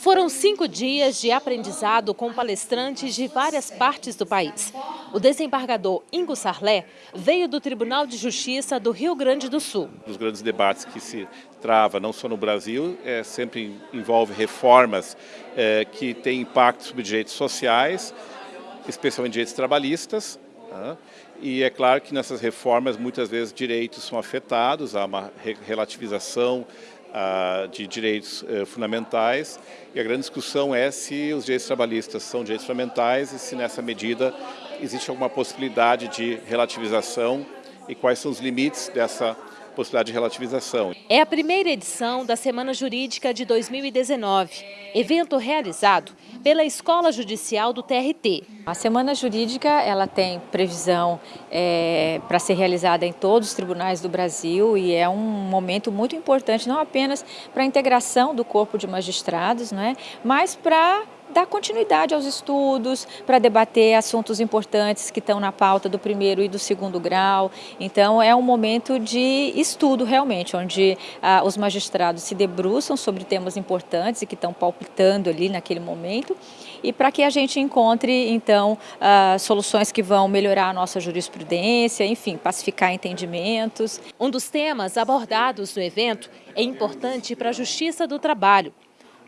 Foram cinco dias de aprendizado com palestrantes de várias partes do país. O desembargador Ingo Sarlé veio do Tribunal de Justiça do Rio Grande do Sul. Os grandes debates que se trava, não só no Brasil, é, sempre envolve reformas é, que têm impacto sobre direitos sociais, especialmente direitos trabalhistas, né? E é claro que nessas reformas muitas vezes direitos são afetados, há uma relativização de direitos uh, fundamentais e a grande discussão é se os direitos trabalhistas são direitos fundamentais e se nessa medida existe alguma possibilidade de relativização e quais são os limites dessa possibilidade de relativização. É a primeira edição da Semana Jurídica de 2019, evento realizado pela Escola Judicial do TRT. A Semana Jurídica ela tem previsão é, para ser realizada em todos os tribunais do Brasil e é um momento muito importante, não apenas para a integração do corpo de magistrados, não é? mas para dar continuidade aos estudos, para debater assuntos importantes que estão na pauta do primeiro e do segundo grau. Então é um momento de estudo realmente, onde ah, os magistrados se debruçam sobre temas importantes e que estão palpitando ali naquele momento e para que a gente encontre então ah, soluções que vão melhorar a nossa jurisprudência, enfim, pacificar entendimentos. Um dos temas abordados no evento é importante para a Justiça do Trabalho,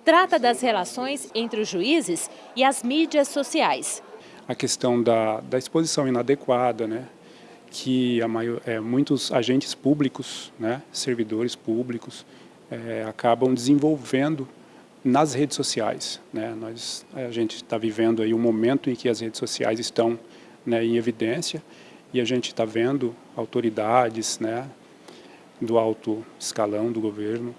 trata das relações entre os juízes e as mídias sociais. A questão da, da exposição inadequada, né? que a maior, é, muitos agentes públicos, né? servidores públicos, é, acabam desenvolvendo nas redes sociais. Né? Nós, a gente está vivendo aí um momento em que as redes sociais estão né, em evidência e a gente está vendo autoridades né, do alto escalão do governo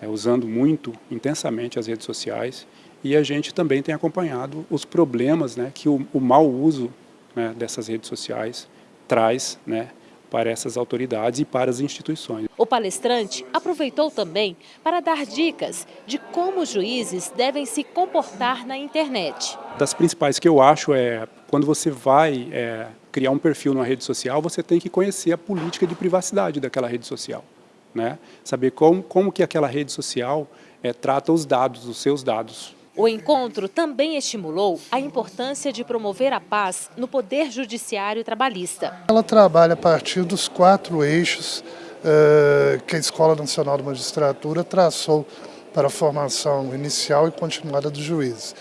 é, usando muito intensamente as redes sociais e a gente também tem acompanhado os problemas né, que o, o mau uso né, dessas redes sociais traz né, para essas autoridades e para as instituições. O palestrante aproveitou também para dar dicas de como os juízes devem se comportar na internet. Das principais que eu acho é, quando você vai é, criar um perfil numa rede social, você tem que conhecer a política de privacidade daquela rede social né? saber como, como que aquela rede social é, trata os dados, os seus dados. O encontro também estimulou a importância de promover a paz no Poder Judiciário Trabalhista. Ela trabalha a partir dos quatro eixos uh, que a Escola Nacional de Magistratura traçou para a formação inicial e continuada dos juízes.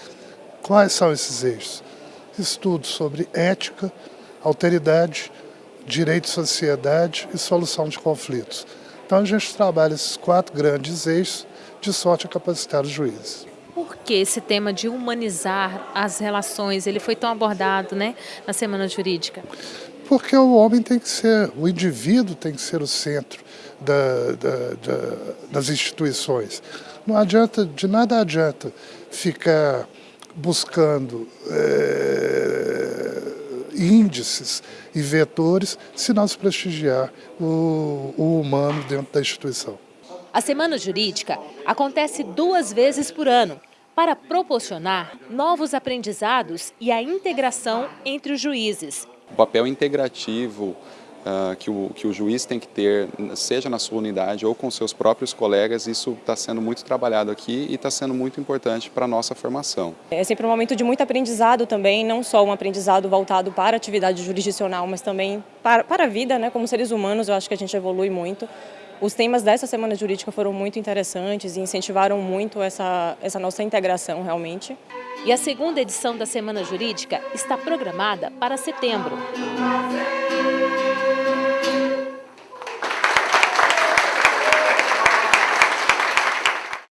Quais são esses eixos? Estudos sobre ética, alteridade, direito de sociedade e solução de conflitos. Então a gente trabalha esses quatro grandes eixos de sorte a capacitar os juízes. Que esse tema de humanizar as relações, ele foi tão abordado né, na Semana Jurídica? Porque o homem tem que ser, o indivíduo tem que ser o centro da, da, da, das instituições. Não adianta, de nada adianta ficar buscando é, índices e vetores se não se prestigiar o, o humano dentro da instituição. A Semana Jurídica acontece duas vezes por ano para proporcionar novos aprendizados e a integração entre os juízes. O papel integrativo uh, que, o, que o juiz tem que ter, seja na sua unidade ou com seus próprios colegas, isso está sendo muito trabalhado aqui e está sendo muito importante para a nossa formação. É sempre um momento de muito aprendizado também, não só um aprendizado voltado para a atividade jurisdicional, mas também para, para a vida, né? como seres humanos, eu acho que a gente evolui muito. Os temas dessa Semana Jurídica foram muito interessantes e incentivaram muito essa, essa nossa integração realmente. E a segunda edição da Semana Jurídica está programada para setembro.